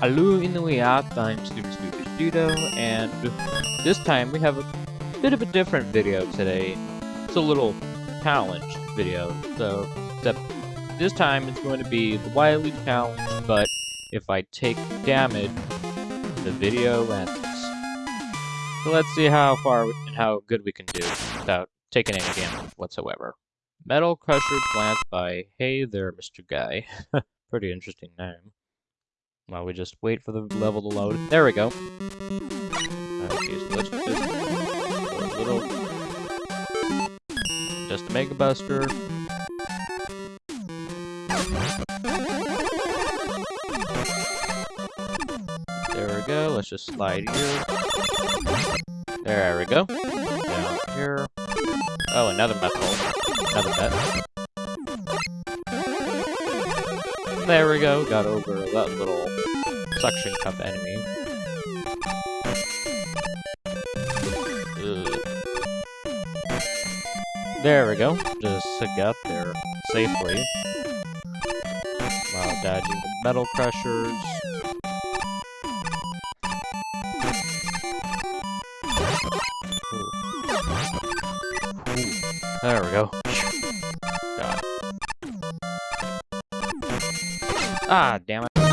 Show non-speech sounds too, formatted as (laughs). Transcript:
Hello Inuiat, I'm Student Scooby Judo, and this time we have a bit of a different video today. It's a little challenge video, so except this time it's going to be the Wily challenge, but if I take damage, the video ends. So let's see how far and how good we can do without taking any damage whatsoever. Metal Crusher Glance by Hey There, Mr. Guy. (laughs) Pretty interesting name. While we just wait for the level to load. There we go. Okay, so let's just a little just a Mega Buster. There we go. Let's just slide here. There we go. Down here. Oh, another metal. Another met. There we go. Got over that little suction cup enemy. There we go. Just got there safely. While dodging the metal crushers. Ooh. Ooh. There we go. Ah, damn it.